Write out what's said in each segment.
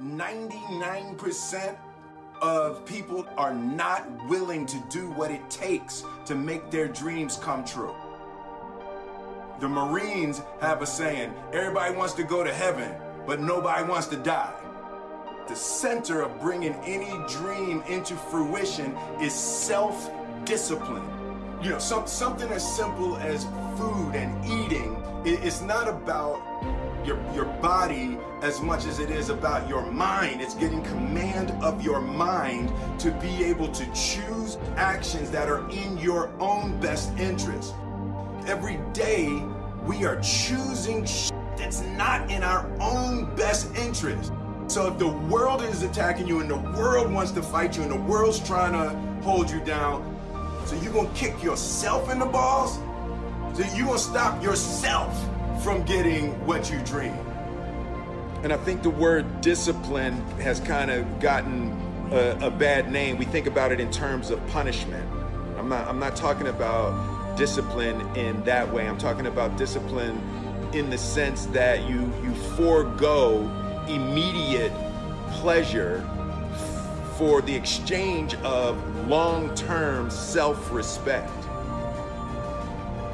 99% of people are not willing to do what it takes to make their dreams come true. The Marines have a saying, everybody wants to go to heaven, but nobody wants to die. The center of bringing any dream into fruition is self-discipline. You know, some, something as simple as food and eating, it, it's not about your, your body as much as it is about your mind. It's getting command of your mind to be able to choose actions that are in your own best interest. Every day, we are choosing that's not in our own best interest. So if the world is attacking you and the world wants to fight you and the world's trying to hold you down, so you're gonna kick yourself in the balls? So you're gonna stop yourself from getting what you dream. And I think the word discipline has kind of gotten a, a, bad name. We think about it in terms of punishment. I'm not, I'm not talking about discipline in that way. I'm talking about discipline in the sense that you, you forego immediate pleasure for the exchange of long-term self-respect.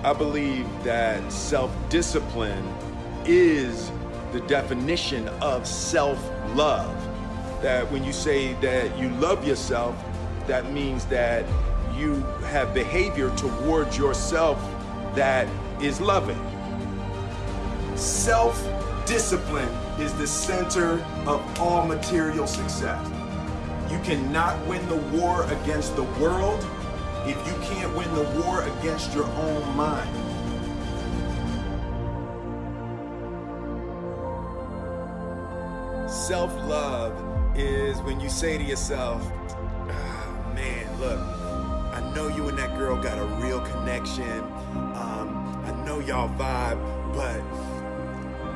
I believe that self-discipline is the definition of self-love. That when you say that you love yourself, that means that you have behavior towards yourself that is loving. Self-discipline is the center of all material success. You cannot win the war against the world if you can't win the war against your own mind. Self-love is when you say to yourself, oh, man, look, I know you and that girl got a real connection. Um, I know y'all vibe, but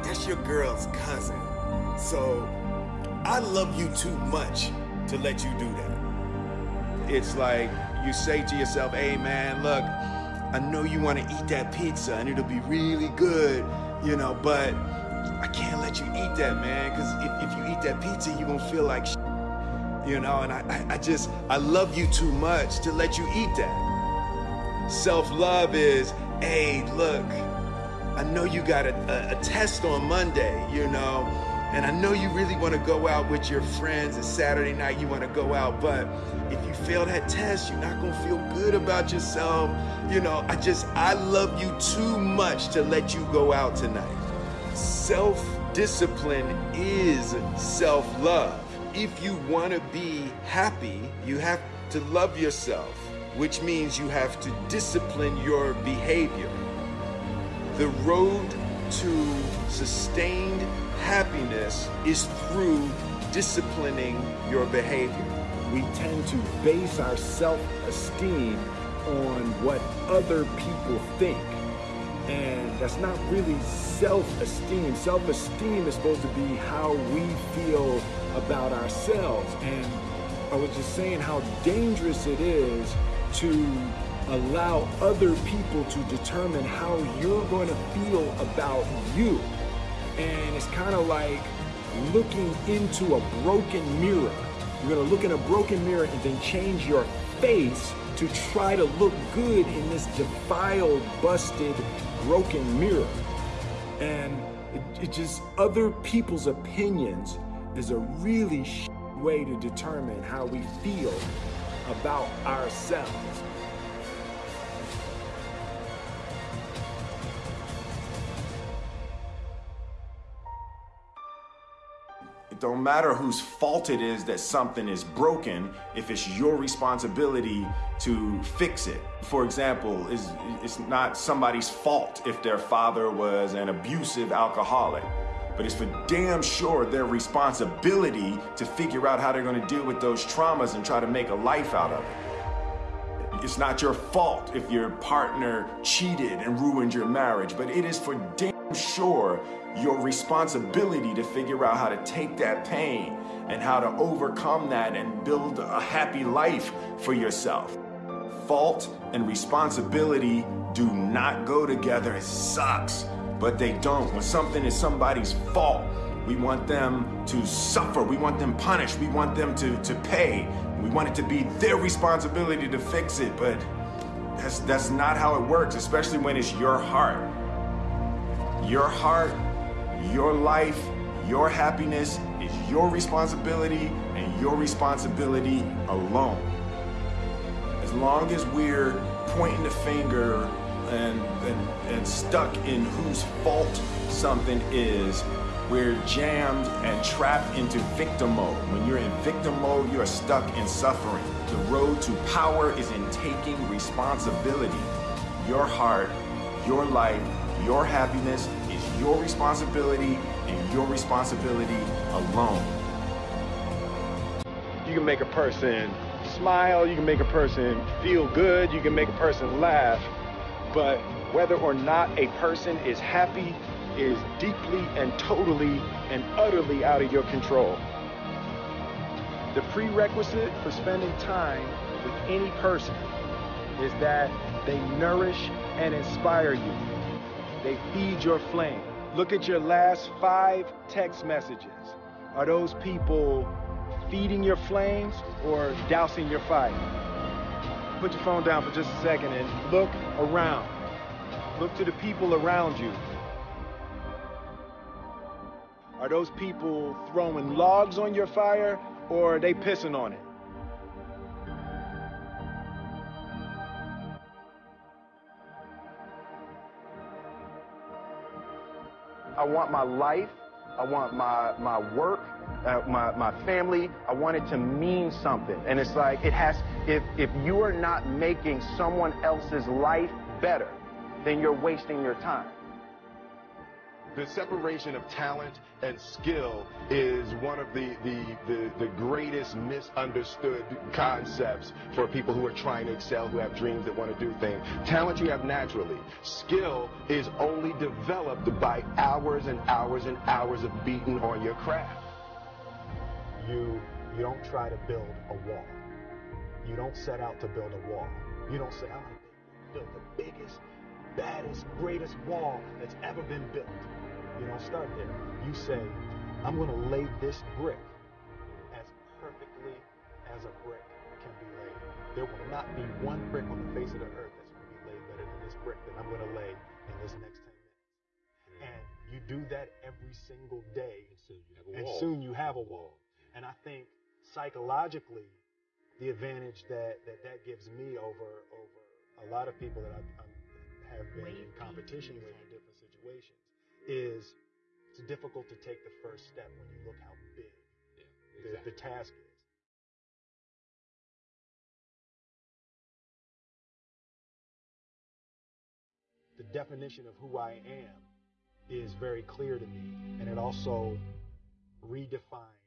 that's your girl's cousin. So I love you too much to let you do that. It's like you say to yourself, hey man, look, I know you want to eat that pizza and it'll be really good, you know, but I can't let you eat that, man, because if, if you eat that pizza, you're going to feel like you know, and I, I, I just, I love you too much to let you eat that. Self-love is, hey, look, I know you got a, a, a test on Monday, you know, and I know you really want to go out with your friends and Saturday night you want to go out, but if you fail that test, you're not going to feel good about yourself. You know, I just, I love you too much to let you go out tonight. Self-discipline is self-love. If you want to be happy, you have to love yourself, which means you have to discipline your behavior. The road to sustained happiness is through disciplining your behavior. We tend to base our self-esteem on what other people think. And that's not really self-esteem. Self-esteem is supposed to be how we feel about ourselves. And I was just saying how dangerous it is to allow other people to determine how you're going to feel about you. And it's kind of like looking into a broken mirror. You're to look in a broken mirror and then change your face to try to look good in this defiled, busted, broken mirror. And it, it just, other people's opinions is a really way to determine how we feel about ourselves. Don't matter whose fault it is that something is broken if it's your responsibility to fix it. For example, it's, it's not somebody's fault if their father was an abusive alcoholic but it's for damn sure their responsibility to figure out how they're gonna deal with those traumas and try to make a life out of it. It's not your fault if your partner cheated and ruined your marriage, but it is for damn sure your responsibility to figure out how to take that pain and how to overcome that and build a happy life for yourself. Fault and responsibility do not go together. It sucks but they don't. When something is somebody's fault, We want them to suffer. We want them punished. We want them to, to pay. We want it to be their responsibility to fix it. But that's, that's not how it works, especially when it's your heart. Your heart, your life, your happiness is your responsibility and your responsibility alone. As long as we're pointing the finger and, and, and stuck in whose fault something is, we're jammed and trapped into victim mode. When you're in victim mode, you're stuck in suffering. The road to power is in taking responsibility. Your heart, your life, your happiness is your responsibility and your responsibility alone. You can make a person smile, you can make a person feel good, you can make a person laugh, but whether or not a person is happy is deeply and totally and utterly out of your control. The prerequisite for spending time with any person is that they nourish and inspire you. They feed your flame. Look at your last five text messages. Are those people feeding your flames or dousing your fire? Put your phone down for just a second and look around. Look to the people around you. Are those people throwing logs on your fire or are they pissing on it? I want my life, I want my, my work, uh, my, my family, I want it to mean something. And it's like, it has, if, if you are not making someone else's life better, then you're wasting your time. The separation of talent and skill is one of the, the, the, the, greatest misunderstood concepts for people who are trying to excel, who have dreams that want to do things. Talent you have naturally. Skill is only developed by hours and hours and hours of beating on your craft. You, you don't try to build a wall. You don't set out to build a wall. You don't say, I'm going to build the biggest, baddest, greatest wall that's ever been built. You don't start there. You say, I'm going to lay this brick as perfectly as a brick can be laid. There will not be one brick on the face of the earth that's going to be laid better than this brick that I'm going to lay in this next 10 minutes. And you do that every single day. And soon you have a wall. And I think psychologically, the advantage that that, that gives me over over a lot of people that I, I have been in competition with in different situations is it's difficult to take the first step when you look how big yeah, exactly. the, the task is. The definition of who I am is very clear to me, and it also redefines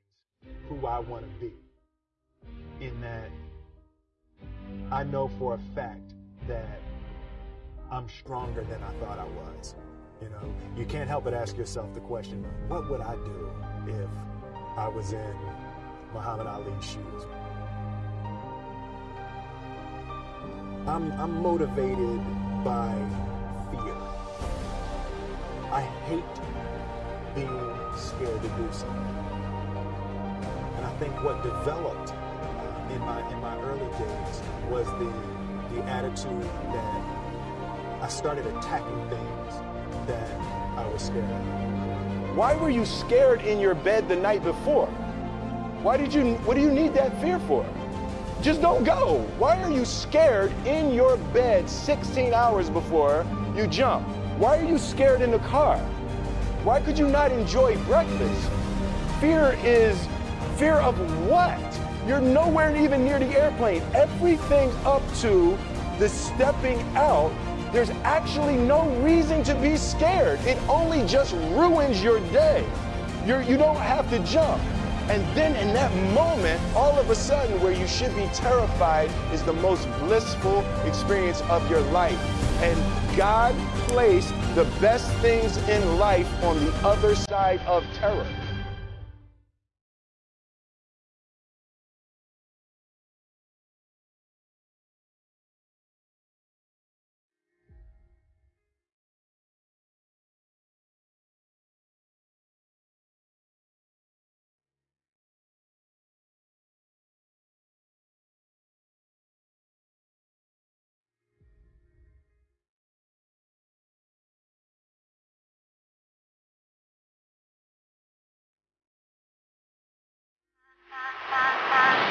who I want to be. In that I know for a fact that I'm stronger than I thought I was. You know, you can't help but ask yourself the question, what would I do if I was in Muhammad Ali's shoes? I'm, I'm motivated by fear. I hate being scared to do something. And I think what developed uh, in my in my early days was the the attitude that I started attacking things that I was scared of. Why were you scared in your bed the night before? Why did you, what do you need that fear for? Just don't go. Why are you scared in your bed 16 hours before you jump? Why are you scared in the car? Why could you not enjoy breakfast? Fear is fear of what? You're nowhere even near the airplane. Everything up to the stepping out there's actually no reason to be scared. It only just ruins your day. You're, you don't have to jump. And then in that moment, all of a sudden, where you should be terrified is the most blissful experience of your life. And God placed the best things in life on the other side of terror.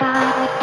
side.